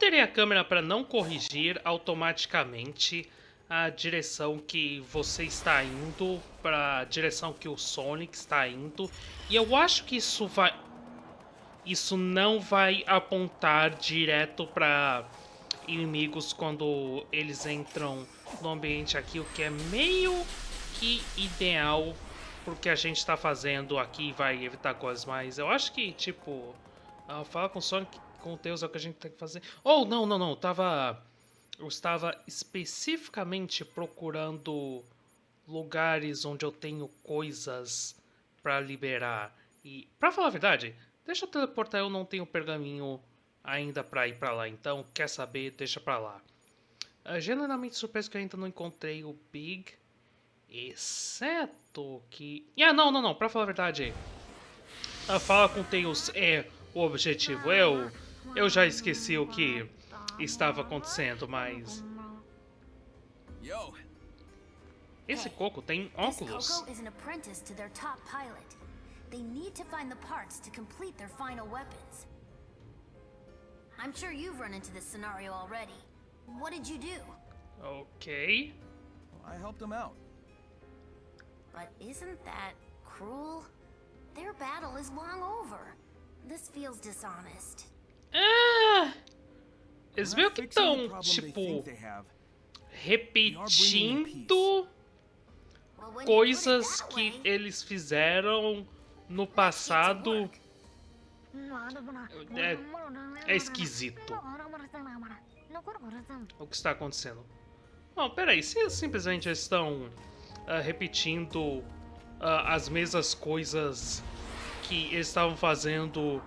alterei a câmera para não corrigir automaticamente a direção que você está indo, para a direção que o Sonic está indo. E eu acho que isso vai... Isso não vai apontar direto para inimigos quando eles entram no ambiente aqui, o que é meio que ideal porque a gente está fazendo aqui vai evitar coisas, mas eu acho que, tipo, uh, falar com o Sonic, com o Tails é o que a gente tem que fazer. Oh, não, não, não, eu tava... Eu estava especificamente procurando lugares onde eu tenho coisas para liberar. E, pra falar a verdade, deixa eu teleportar, eu não tenho pergaminho ainda para ir para lá, então quer saber, deixa para lá. Uh, genuinamente surpreso que eu ainda não encontrei o Big, exceto que... Ah, não, não, não, pra falar a verdade, fala com Tails é o objetivo. Eu, eu já esqueci o que estava acontecendo, mas... Esse Coco tem óculos. They need to find the parts to complete their final weapons. I'm sure you've run into this scenario already. What did you do? Okay. Well, I helped them out. But isn't that cruel? Their battle is long over. This feels dishonest. Ah! Eles meio que estão, tipo, repetindo coisas que eles fizeram no passado é, é esquisito. O que está acontecendo? Bom, peraí, se eles simplesmente estão uh, repetindo uh, as mesmas coisas que eles estavam fazendo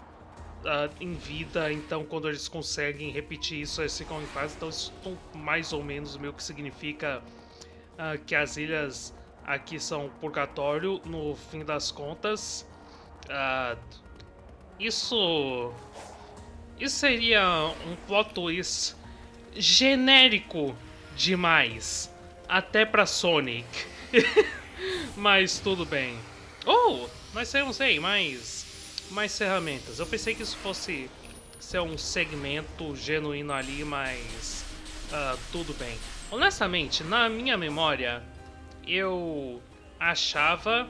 uh, em vida, então quando eles conseguem repetir isso, eles ficam em paz. Então isso mais ou menos meio que significa que as ilhas aqui são purgatório no fim das contas. isso isso seria um plot twist genérico demais, até para Sonic. Mas tudo bem. Oh, nós temos aí mais, mais ferramentas. Eu pensei que isso fosse ser um segmento genuíno ali, mas uh, tudo bem. Honestamente, na minha memória, eu achava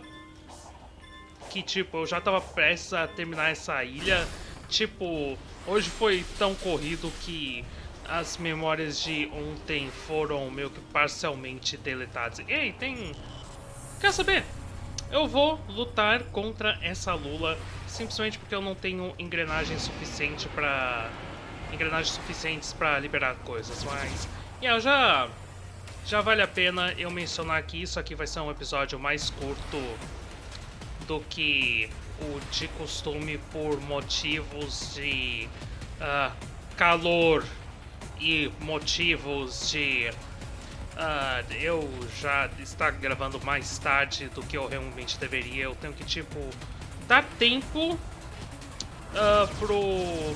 que, tipo, eu já tava prestes a terminar essa ilha. Tipo, hoje foi tão corrido que as memórias de ontem foram meio que parcialmente deletadas. Ei, tem... Quer saber? Eu vou lutar contra essa Lula simplesmente porque eu não tenho engrenagem suficiente para engrenagens suficientes para liberar coisas, mas yeah, já já vale a pena eu mencionar que isso aqui vai ser um episódio mais curto do que o de costume por motivos de uh, calor e motivos de uh, eu já estar gravando mais tarde do que eu realmente deveria. Eu tenho que, tipo, dar tempo uh, pro,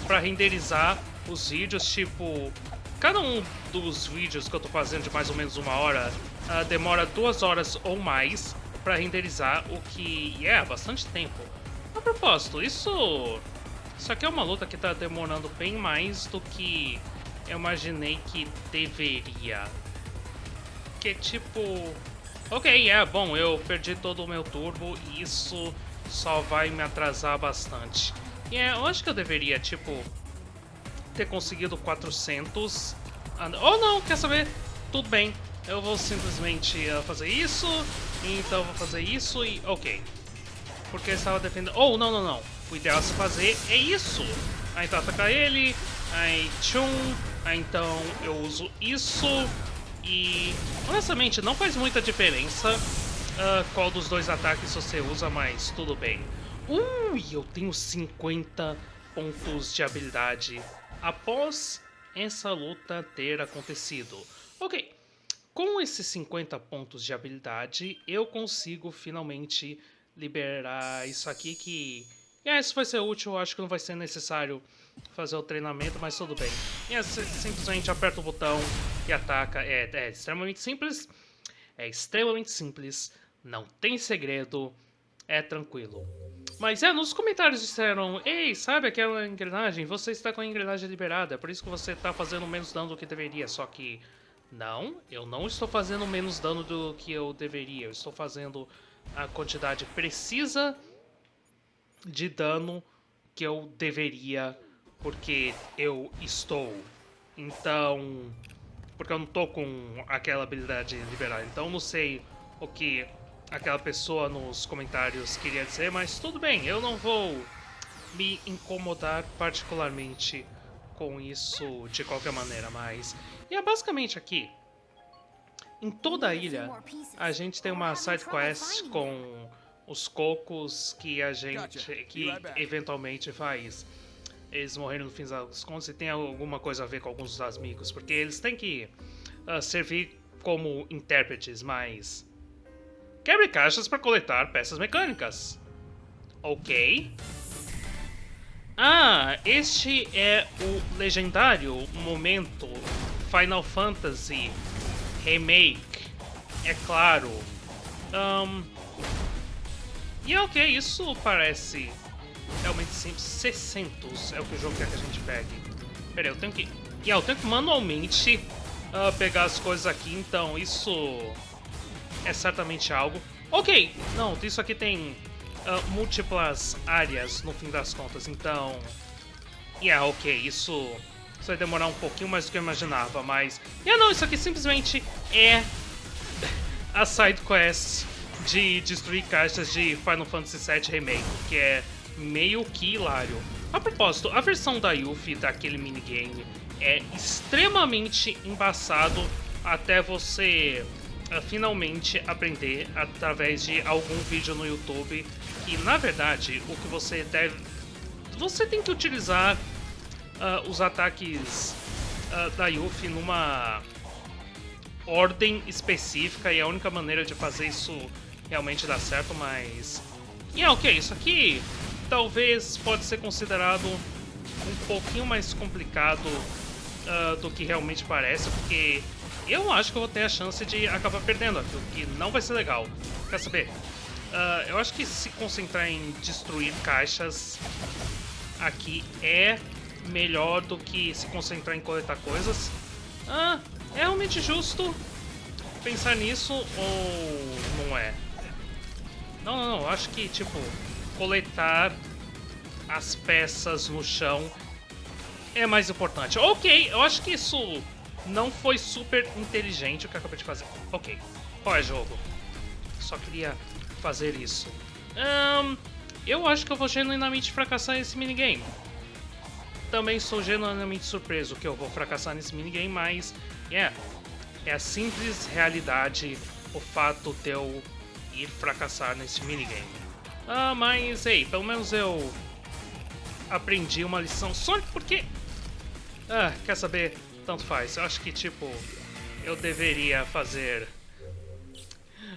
pra renderizar os vídeos. Tipo, cada um dos vídeos que eu tô fazendo de mais ou menos uma hora uh, demora duas horas ou mais para renderizar, o que é bastante tempo. A propósito, isso... Isso aqui é uma luta que tá demorando bem mais do que eu imaginei que deveria. Que tipo... Ok, é bom, eu perdi todo o meu turbo e isso só vai me atrasar bastante. E é, eu acho que eu deveria, tipo, ter conseguido 400. Ou não, quer saber? Tudo bem, eu vou simplesmente uh, fazer isso, então eu vou fazer isso e... Ok. Porque ele estava defendendo... Oh, não, não, não. O ideal a se fazer é isso. Aí então atacar ele, aí tchum, aí então eu uso isso e honestamente não faz muita diferença uh, qual dos dois ataques você usa, mas tudo bem. Ui, eu tenho 50 pontos de habilidade após essa luta ter acontecido. Ok, com esses 50 pontos de habilidade eu consigo finalmente liberar isso aqui que é, isso vai ser útil, acho que não vai ser necessário fazer o treinamento, mas tudo bem. E é, simplesmente aperta o botão e ataca. É, é extremamente simples. É extremamente simples. Não tem segredo. É tranquilo. Mas é, nos comentários disseram: Ei, sabe aquela engrenagem? Você está com a engrenagem liberada, é por isso que você está fazendo menos dano do que deveria. Só que. Não, eu não estou fazendo menos dano do que eu deveria. Eu estou fazendo a quantidade precisa de dano que eu deveria, porque eu estou. Então. Porque eu não tô com aquela habilidade liberada. Então não sei o que aquela pessoa nos comentários queria dizer, mas tudo bem, eu não vou me incomodar particularmente com isso de qualquer maneira, mas... E é basicamente aqui, em toda a ilha, a gente tem uma side quest com os cocos que a gente, que eventualmente faz eles morreram no fim das contas e tem alguma coisa a ver com alguns dos amigos, porque eles têm que uh, servir como intérpretes, mas Quebre caixas para coletar peças mecânicas. Ok. Ah, este é o legendário momento Final Fantasy Remake. É claro. Um, e é ok, isso parece realmente simples. 600 é o que o jogo quer que a gente pegue. Pera aí, eu tenho que... Yeah, eu tenho que manualmente uh, pegar as coisas aqui, então isso é certamente algo. Ok, não, isso aqui tem uh, múltiplas áreas no fim das contas, então... Yeah, ok, isso, isso vai demorar um pouquinho mais do que eu imaginava, mas... Yeah, não, isso aqui simplesmente é a side quest de destruir caixas de Final Fantasy VII Remake, que é meio que hilário. A propósito, a versão da Yuffie daquele minigame é extremamente embaçado até você finalmente aprender através de algum vídeo no YouTube. Que, na verdade, o que você deve... Você tem que utilizar uh, os ataques uh, da Yuffie numa ordem específica e a única maneira de fazer isso realmente dar certo, mas... E é ok, isso aqui talvez pode ser considerado um pouquinho mais complicado uh, do que realmente parece, porque eu acho que eu vou ter a chance de acabar perdendo aqui, o que não vai ser legal. Quer saber? Uh, eu acho que se concentrar em destruir caixas aqui é melhor do que se concentrar em coletar coisas. Ah, é realmente justo pensar nisso ou não é? Não, não, não. Acho que, tipo, coletar as peças no chão é mais importante. Ok, eu acho que isso não foi super inteligente o que eu acabei de fazer. Ok, qual é jogo? Só queria fazer isso. Um, eu acho que eu vou genuinamente fracassar nesse minigame. Também sou genuinamente surpreso que eu vou fracassar nesse minigame, mas... Yeah, é a simples realidade o fato de eu ir fracassar nesse minigame. Ah, mas, ei, pelo menos eu aprendi uma lição só porque... Ah, quer saber? Tanto faz. Eu acho que, tipo, eu deveria fazer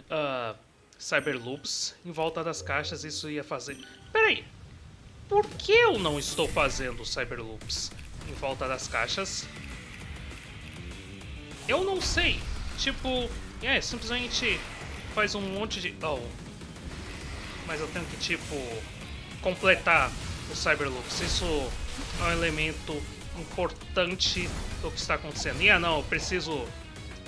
uh, Cyberloops em volta das caixas. Isso ia fazer... Peraí, por que eu não estou fazendo Cyberloops em volta das caixas? Eu não sei. Tipo, é, simplesmente faz um monte de... Oh. Mas eu tenho que, tipo, completar o Cyberloops. Isso é um elemento importante do que está acontecendo. E ah, não, eu preciso...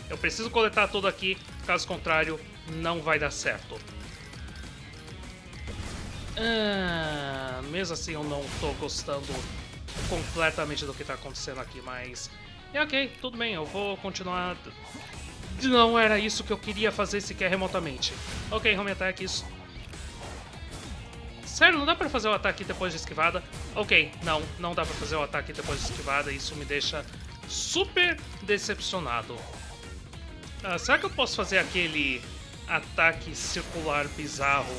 Eu preciso coletar tudo aqui, caso contrário, não vai dar certo. Ah, mesmo assim, eu não estou gostando completamente do que está acontecendo aqui, mas... É ok, tudo bem, eu vou continuar... Não era isso que eu queria fazer sequer remotamente. Ok, home attack, isso Sério, não dá pra fazer o ataque depois de esquivada? Ok, não, não dá pra fazer o ataque depois de esquivada, isso me deixa super decepcionado. Ah, será que eu posso fazer aquele ataque circular bizarro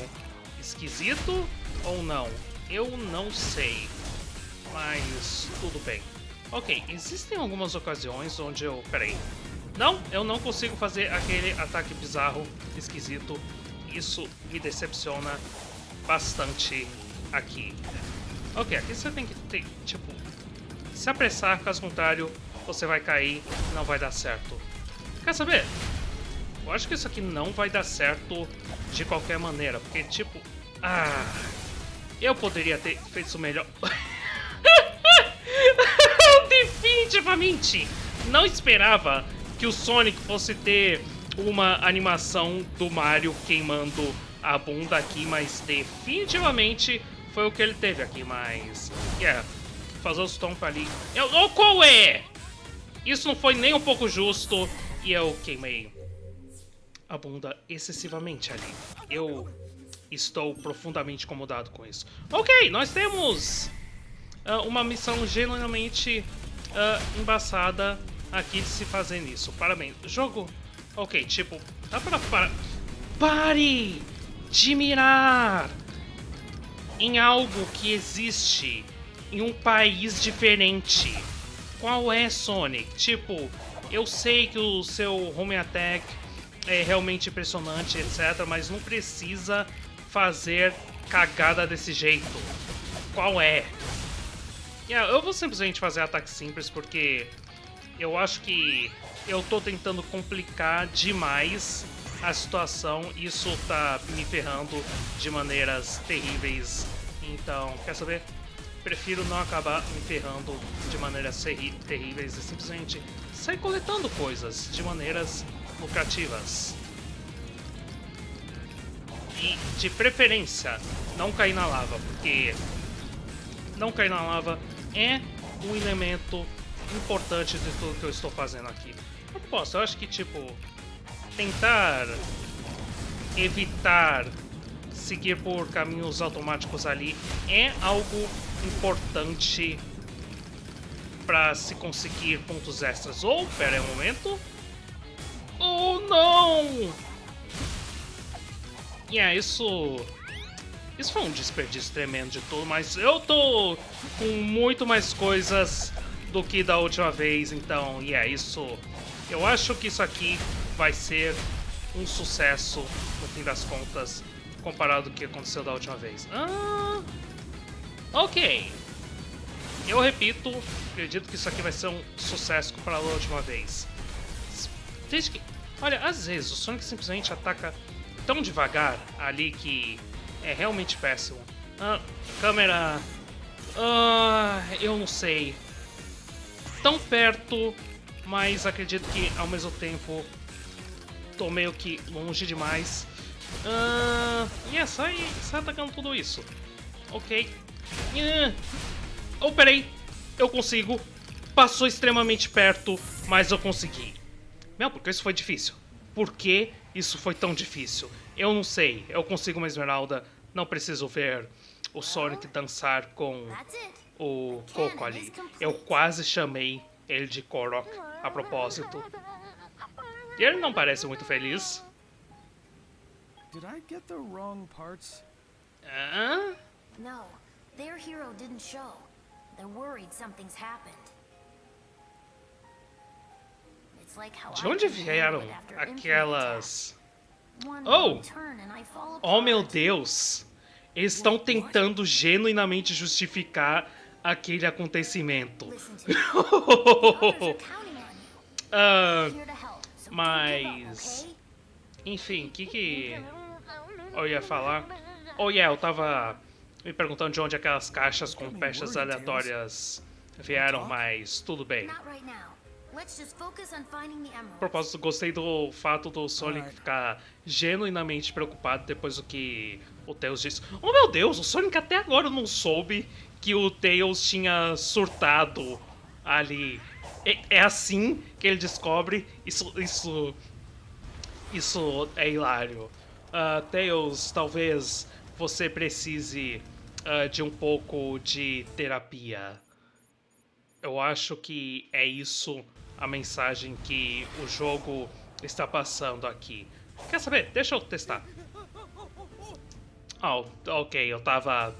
esquisito ou não? Eu não sei, mas tudo bem. Ok, existem algumas ocasiões onde eu... Peraí. Não, eu não consigo fazer aquele ataque bizarro esquisito. Isso me decepciona bastante aqui. Ok, aqui você tem que ter, tipo, se apressar, caso contrário, você vai cair não vai dar certo. Quer saber? Eu acho que isso aqui não vai dar certo de qualquer maneira, porque, tipo... Ah... Eu poderia ter feito isso melhor. Definitivamente não esperava que o Sonic fosse ter uma animação do Mario queimando a bunda aqui, mas definitivamente foi o que ele teve aqui, mas... Yeah, fazer o stomp ali... Eu, oh, qual é? Isso não foi nem um pouco justo e eu queimei a bunda excessivamente ali. Eu estou profundamente incomodado com isso. Ok, nós temos uh, uma missão genuinamente uh, embaçada aqui de se fazer nisso. Parabéns. Jogo... Ok, tipo... Dá pra... para Pare de mirar em algo que existe em um país diferente. Qual é, Sonic? Tipo, eu sei que o seu home attack é realmente impressionante, etc, mas não precisa fazer cagada desse jeito. Qual é? Yeah, eu vou simplesmente fazer ataque simples porque eu acho que eu tô tentando complicar demais a situação isso tá me ferrando de maneiras terríveis. Então, quer saber? Prefiro não acabar me ferrando de maneiras terríveis e simplesmente sair coletando coisas de maneiras lucrativas. E, de preferência, não cair na lava, porque não cair na lava é um elemento importante de tudo que eu estou fazendo aqui. Eu posso, eu acho que, tipo, tentar evitar seguir por caminhos automáticos ali é algo importante para se conseguir pontos extras. Ou, oh, pera aí um momento. Oh, não! Yeah, isso... Isso foi um desperdício tremendo de tudo, mas eu tô com muito mais coisas do que da última vez, então, yeah, isso... Eu acho que isso aqui vai ser um sucesso, no fim das contas, comparado ao que aconteceu da última vez. Ah, ok. Eu repito, acredito que isso aqui vai ser um sucesso comparado à última vez. Desde que... Olha, às vezes o Sonic simplesmente ataca tão devagar ali que é realmente péssimo. Ah, câmera... Ah, eu não sei. Tão perto, mas acredito que ao mesmo tempo tô meio que longe demais. E yeah, sai, sai atacando tudo isso. Ok. Uh, oh, peraí. Eu consigo. Passou extremamente perto, mas eu consegui. Meu, porque isso foi difícil? Por que isso foi tão difícil? Eu não sei. Eu consigo uma esmeralda. Não preciso ver o Sonic dançar com o Coco ali. Eu quase chamei ele de Korok a propósito. E ele não parece muito feliz. Did I get the wrong parts? Hã? No, their hero didn't show. They're worried something's happened. De onde vieram aquelas... Oh! Oh meu Deus! Eles estão tentando genuinamente justificar aquele acontecimento. uh, mas... Enfim, o que que eu ia falar? Oh yeah, eu tava me perguntando de onde aquelas caixas com peças aleatórias vieram, mas tudo bem. Propósito, gostei do fato do Sonic ficar genuinamente preocupado depois do que o Tails disse. Oh meu Deus, o Sonic até agora não soube que o Tails tinha surtado ali. É, é assim que ele descobre. Isso, isso, isso é hilário. Uh, Tails, talvez você precise uh, de um pouco de terapia. Eu acho que é isso a mensagem que o jogo está passando aqui. Quer saber? Deixa eu testar. Oh, ok, eu tava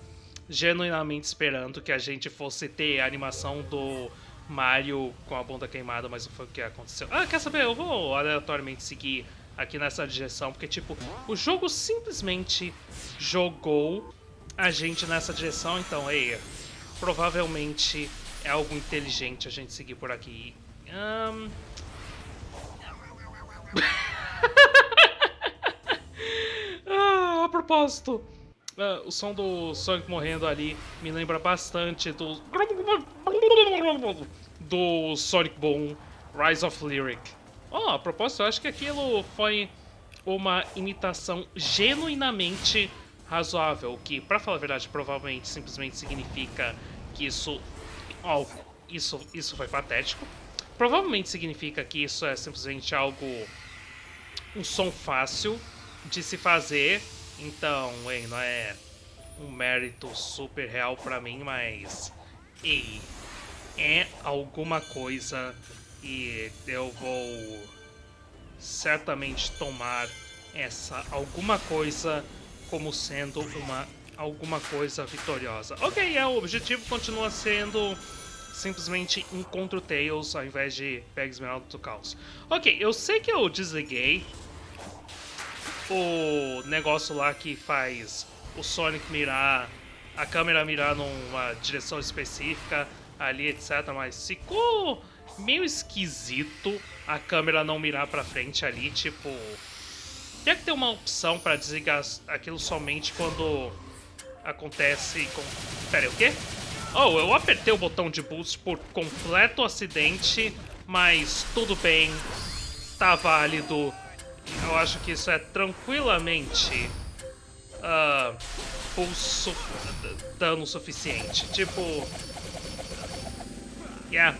genuinamente esperando que a gente fosse ter a animação do Mario com a bunda queimada, mas não foi o que aconteceu. Ah, quer saber? Eu vou aleatoriamente seguir aqui nessa direção, porque, tipo, o jogo simplesmente jogou a gente nessa direção, então, ei, provavelmente é algo inteligente a gente seguir por aqui. Um... ah, a propósito, Uh, o som do Sonic morrendo ali me lembra bastante do. Do Sonic Boom Rise of Lyric. Oh, a propósito, eu acho que aquilo foi uma imitação genuinamente razoável, que, para falar a verdade, provavelmente simplesmente significa que isso. Oh, isso, isso foi patético. Provavelmente significa que isso é simplesmente algo. um som fácil de se fazer então, ei, não é um mérito super real pra mim, mas... Ei, é alguma coisa e eu vou certamente tomar essa alguma coisa como sendo uma alguma coisa vitoriosa. Ok, é, o objetivo continua sendo simplesmente encontro Tails ao invés de Pega Esmeralda do Caos. Ok, eu sei que eu desliguei o negócio lá que faz o Sonic mirar, a câmera mirar numa direção específica ali, etc. Mas ficou meio esquisito a câmera não mirar pra frente ali, tipo... Tem que ter uma opção pra desligar aquilo somente quando acontece com... Pera aí, o quê? Oh, eu apertei o botão de boost por completo acidente, mas tudo bem, tá válido eu acho que isso é tranquilamente uh, pulso dano suficiente. Tipo. Yeah.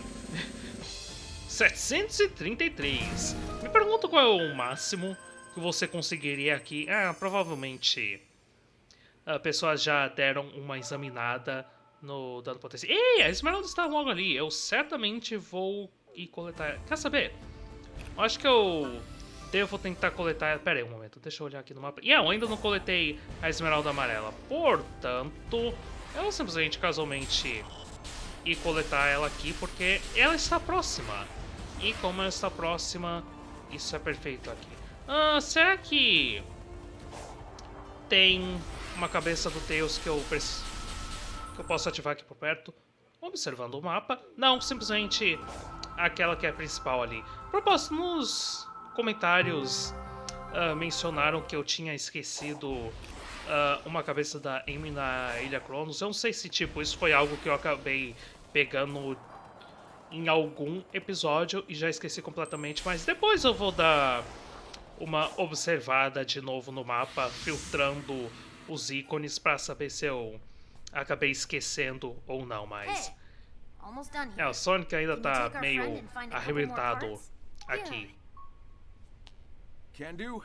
733. Me pergunto qual é o máximo que você conseguiria aqui. Ah, provavelmente. Uh, pessoas já deram uma examinada no dano potencial. Ei, a Esmeralda está logo ali. Eu certamente vou ir coletar. Quer saber? Eu acho que eu Devo tentar coletar... Pera aí um momento, deixa eu olhar aqui no mapa. E eu ainda não coletei a esmeralda amarela. Portanto, eu simplesmente, casualmente, ir coletar ela aqui, porque ela está próxima. E como ela está próxima, isso é perfeito aqui. Ah, será que tem uma cabeça do Tails que eu, que eu posso ativar aqui por perto? Observando o mapa. Não, simplesmente aquela que é a principal ali. Propósito, nos comentários uh, mencionaram que eu tinha esquecido uh, uma cabeça da Amy na Ilha Cronos. Eu não sei se, tipo, isso foi algo que eu acabei pegando em algum episódio e já esqueci completamente, mas depois eu vou dar uma observada de novo no mapa, filtrando os ícones para saber se eu acabei esquecendo ou não, mas... É, o Sonic ainda tá meio arrebentado aqui. Can do.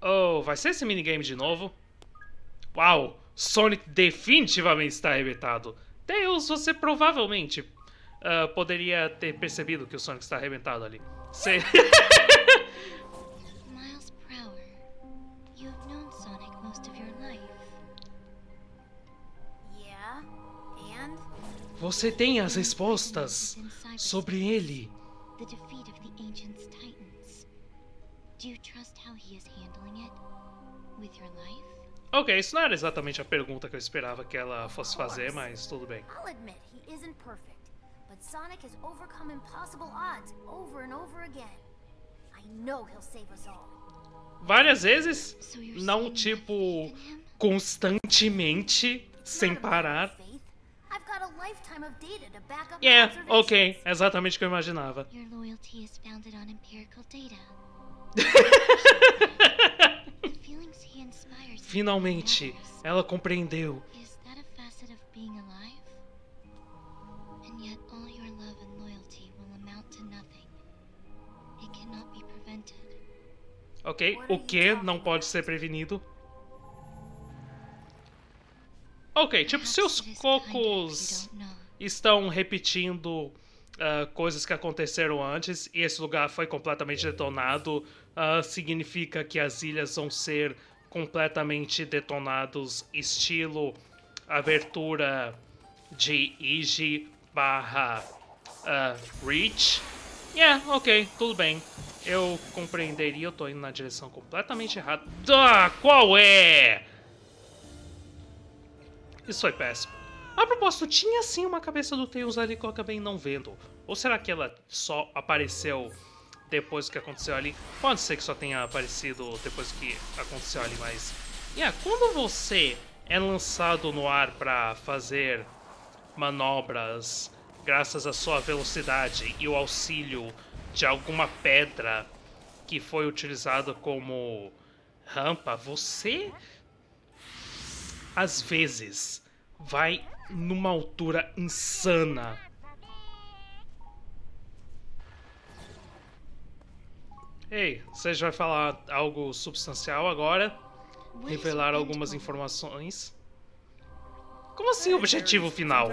Oh, vai ser esse minigame de novo? Uau! Sonic definitivamente está arrebentado. Tails, você provavelmente uh, poderia ter percebido que o Sonic está arrebentado ali. And? Você tem as respostas sobre ele. Ancient's Titans. Do you trust how he is handling it? With your life? Ok, isso não era exatamente a pergunta que eu esperava que ela fosse fazer, mas tudo bem. I'll admit he isn't perfect, but Sonic has overcome impossible odds over and over again. I know he'll save us all. Várias vezes, não tipo constantemente, sem parar. Yeah, ok, exatamente o que eu imaginava. Finalmente, ela compreendeu. Ok, o que não pode ser prevenido? Ok, tipo, se os cocos estão repetindo uh, coisas que aconteceram antes e esse lugar foi completamente detonado, uh, significa que as ilhas vão ser completamente detonados, estilo abertura de Iji barra uh, Reach. Yeah, ok, tudo bem. Eu compreenderia, eu tô indo na direção completamente errada. Ah, qual é? Isso foi péssimo. A propósito, tinha sim uma cabeça do Tails ali que eu acabei não vendo. Ou será que ela só apareceu depois que aconteceu ali. Pode ser que só tenha aparecido depois que aconteceu ali, mas... Yeah, quando você é lançado no ar para fazer manobras graças à sua velocidade e o auxílio de alguma pedra que foi utilizada como rampa, você às vezes vai numa altura insana. Ei, você já vai falar algo substancial agora? Revelar algumas informações? Como assim objetivo final?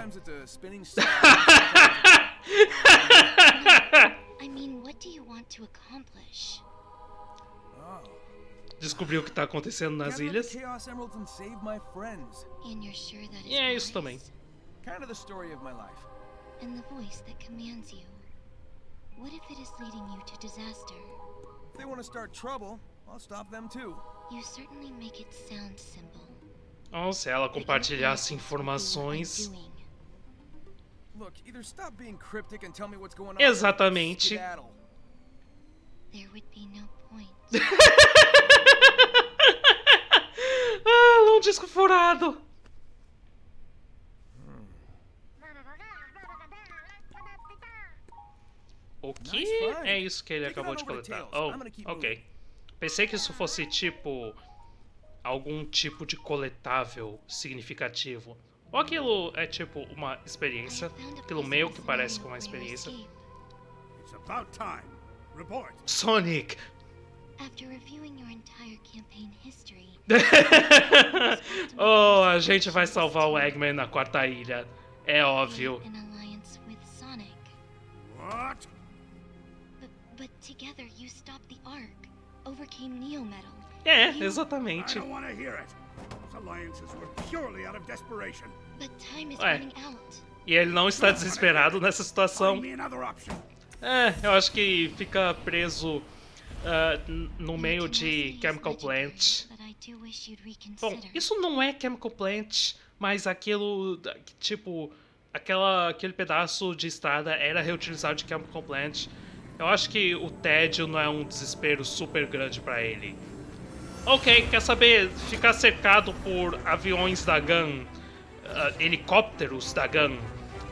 I mean, what do you want to accomplish? Descobriu o que tá acontecendo nas ilhas. E é isso também. Kind of the story of my life. And the voice that commands you. What if it is leading you to disaster? If they want to start trouble, I'll stop them too. You certainly make it sound simple. Oh, se ela compartilhasse informações. doing. Look, either stop being cryptic and tell me what's going on. Exatamente. There would be no point. ah, ela é um disco furado. O que é isso que ele acabou de coletar? Oh, I'm gonna keep ok. Pensei que isso fosse tipo algum tipo de coletável significativo. Ou aquilo é tipo uma experiência, possible meio que parece com uma experiência. escape. It's about time. Report. Sonic! oh, a gente vai salvar o Eggman na quarta ilha. É óbvio. an alliance with Sonic. What? But, but together you stopped the Ark, overcame Neo Metal. É, You- I exatamente. don't want to hear it. Those alliances were purely out of desperation. But time is Ué. running out. E ele não está desesperado nessa situação. Find me another option. É, eu acho que fica preso n- no meio de Chemical Plant. Bom, isso não é Chemical Plant, mas aquilo, tipo, aquela, aquele pedaço de estrada era reutilizado de Chemical Plant. Eu acho que o tédio não é um desespero super grande pra ele. Ok, quer saber? Ficar cercado por aviões da GUN, ah, helicópteros da GUN,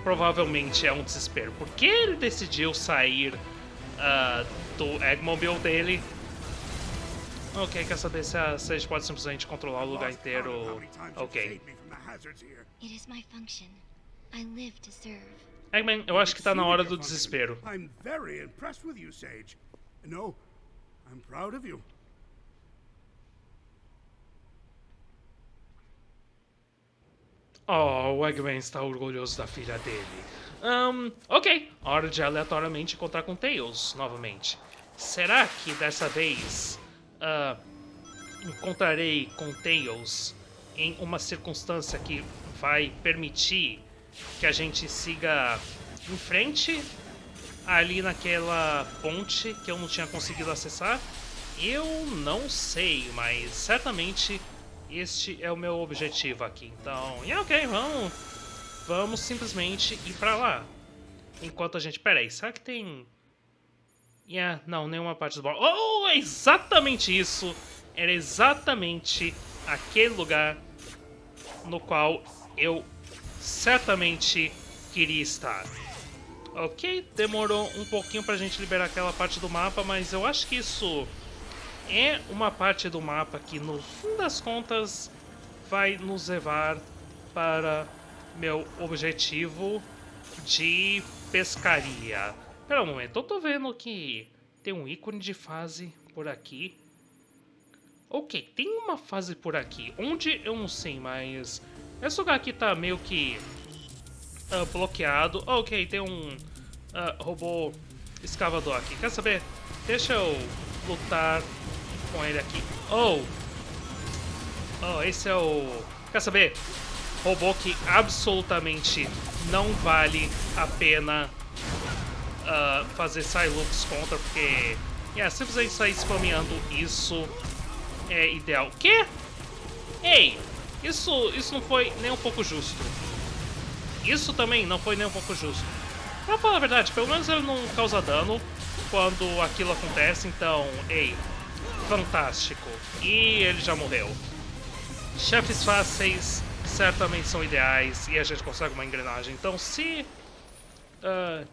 provavelmente é um desespero. Por que ele decidiu sair ah, do Eggmobile dele? Ok, quer saber se a, se a gente pode simplesmente controlar o lugar inteiro? Ok. Eggman, eu acho que tá na hora do desespero. I'm very impressed with you, Sage. No, I'm proud of you. Oh, o Eggman está orgulhoso da filha dele. Ahn, ok, hora de aleatoriamente encontrar com Tails novamente. Será que dessa vez ah, encontrarei com Tails em uma circunstância que vai permitir que a gente siga em frente ali naquela ponte que eu não tinha conseguido acessar? Eu não sei, mas certamente este é o meu objetivo aqui. Então, yeah, ok, vamos, vamos simplesmente ir pra lá. Enquanto a gente... Pera aí, será que tem... Yeah, não, nenhuma parte do bloco. Oh, é exatamente isso! Era exatamente aquele lugar no qual eu certamente queria estar. Ok, demorou um pouquinho pra gente liberar aquela parte do mapa, mas eu acho que isso é uma parte do mapa que, no fim das contas, vai nos levar para meu objetivo de pescaria. Pera um momento, eu tô vendo que tem um ícone de fase por aqui. Ok, tem uma fase por aqui. Onde eu não sei, mas esse lugar aqui tá meio que ah, bloqueado. Ok, tem um ah, robô escavador aqui. Quer saber? Deixa eu lutar com ele aqui. Oh! Oh, esse é o... Quer saber? Robô que absolutamente não vale a pena ah, fazer Silux contra, porque... Yeah, simplesmente sair spameando isso é ideal. Quê? Ei! Isso, isso não foi nem um pouco justo. Isso também não foi nem um pouco justo. Pra falar a verdade, pelo menos ele não causa dano. quando aquilo acontece, então, ei, fantástico. E ele já morreu. Chefes fáceis certamente são ideais e a gente consegue uma engrenagem. Então, se uh,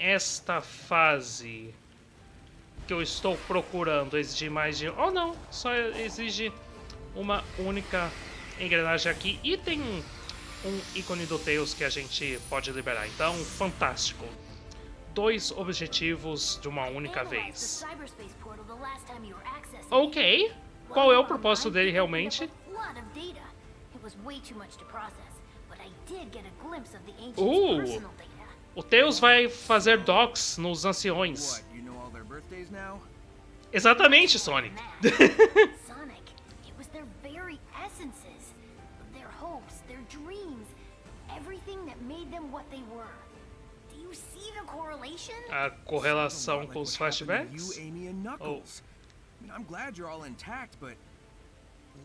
esta fase que eu estou procurando exigir mais de... Oh, não, só exige uma única engrenagem aqui. E tem um ícone do Tails que a gente pode liberar. Então, fantástico. Dois objetivos de uma única vez. Ok. Qual é o propósito dele realmente? Uh! O Tails vai fazer docs nos anciões. Exatamente, Sonic. Sonic, it was their very essences, their hopes, their dreams, everything that made them what they were. Do you see the correlation? A correlação com os flashbacks? Mean, I'm glad you're all intact, but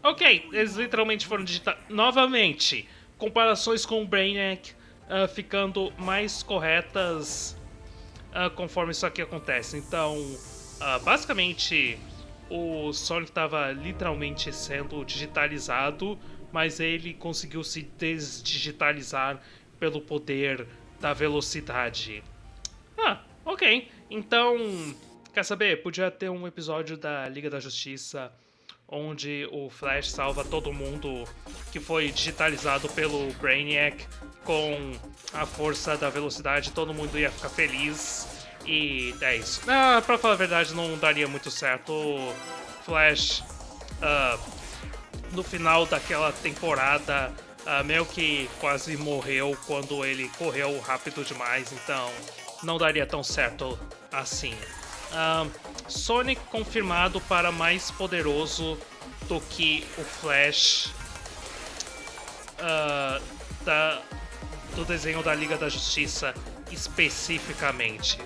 Ok, eles literalmente foram digitados. Novamente, comparações com o Brainiac uh, ficando mais corretas uh, conforme isso aqui acontece. Então, uh, basicamente, o Sonic estava literalmente sendo digitalizado, mas ele conseguiu se desdigitalizar pelo poder da velocidade. Ah, ok. Então, quer saber? Podia ter um episódio da Liga da Justiça onde o Flash salva todo mundo que foi digitalizado pelo Brainiac com a força da velocidade, todo mundo ia ficar feliz. E é isso. Ah, pra falar a verdade, não daria muito certo. O Flash, uh, no final daquela temporada, uh, meio que quase morreu quando ele correu rápido demais, então não daria tão certo assim. Uh, Sonic confirmado para mais poderoso do que o Flash uh, da, do desenho da Liga da Justiça especificamente.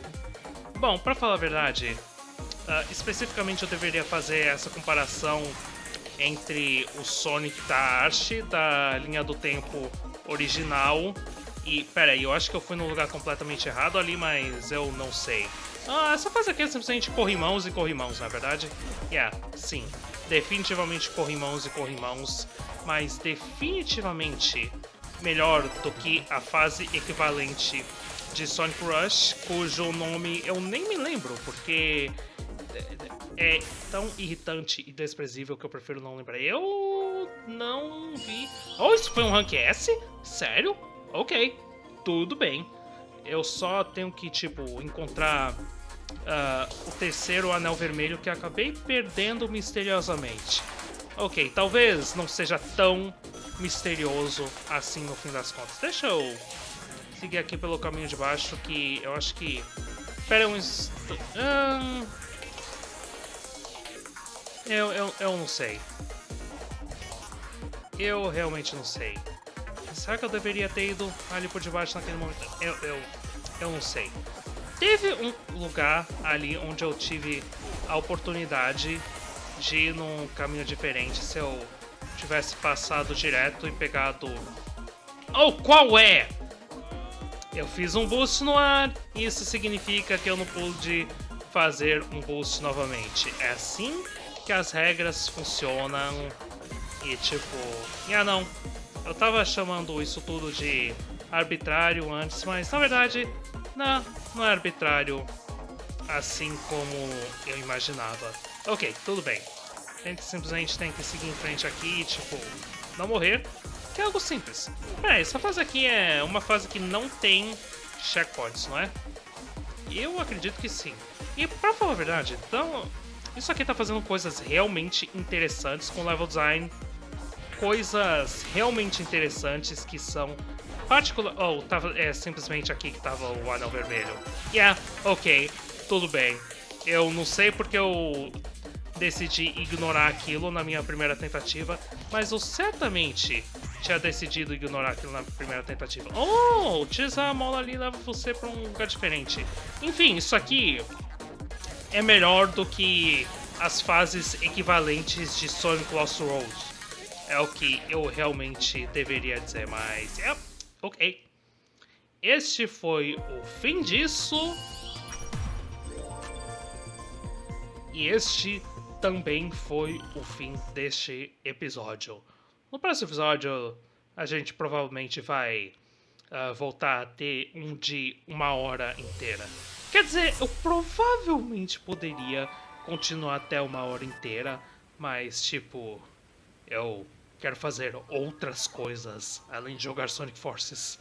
Bom, para falar a verdade, uh, especificamente eu deveria fazer essa comparação entre o Sonic da arte da linha do tempo original e... Pera aí, eu acho que eu fui num lugar completamente errado ali, mas eu não sei. Ah, essa fase aqui é simplesmente corrimãos e corrimãos, na é verdade? Yeah, sim. Definitivamente corrimãos e corrimãos, mas definitivamente melhor do que a fase equivalente de Sonic Rush, cujo nome eu nem me lembro, porque é tão irritante e desprezível que eu prefiro não lembrar. Eu não vi... Oh, isso foi um Rank S? Sério? Ok, tudo bem. Eu só tenho que, tipo, encontrar uh, o terceiro anel vermelho que acabei perdendo misteriosamente. Ok, talvez não seja tão misterioso assim no fim das contas. Deixa eu seguir aqui pelo caminho de baixo que eu acho que... Pera um. Hum... Eu, eu, eu não sei. Eu realmente não sei. Será que eu deveria ter ido ali por debaixo naquele momento? Eu, eu, eu não sei. Teve um lugar ali onde eu tive a oportunidade de ir num caminho diferente se eu tivesse passado direto e pegado... Oh, qual é? Eu fiz um boost no ar, isso significa que eu não pude fazer um boost novamente. É assim que as regras funcionam e tipo... Ah não, eu tava chamando isso tudo de arbitrário antes, mas na verdade não, não é arbitrário assim como eu imaginava. Ok, tudo bem. A gente simplesmente tem que seguir em frente aqui, tipo, não morrer, que é algo simples. É, essa fase aqui é uma fase que não tem checkpoints, não é? Eu acredito que sim. E pra falar a verdade, então, isso aqui tá fazendo coisas realmente interessantes com level design. Coisas realmente interessantes que são particular... Oh, tava, é simplesmente aqui que tava o anel vermelho. Yeah, ok, tudo bem. Eu não sei porque eu decidi ignorar aquilo na minha primeira tentativa, mas eu certamente tinha decidido ignorar aquilo na primeira tentativa. Oh, utilizar a mola ali leva você para um lugar diferente. Enfim, isso aqui é melhor do que as fases equivalentes de Sonic Lost Road. É o que eu realmente deveria dizer, mas... Yep. Ok. Este foi o fim disso. E este também foi o fim deste episódio. No próximo episódio, a gente provavelmente vai uh, voltar a ter um de uma hora inteira. Quer dizer, eu provavelmente poderia continuar até uma hora inteira, mas tipo, eu quero fazer outras coisas além de jogar Sonic Forces.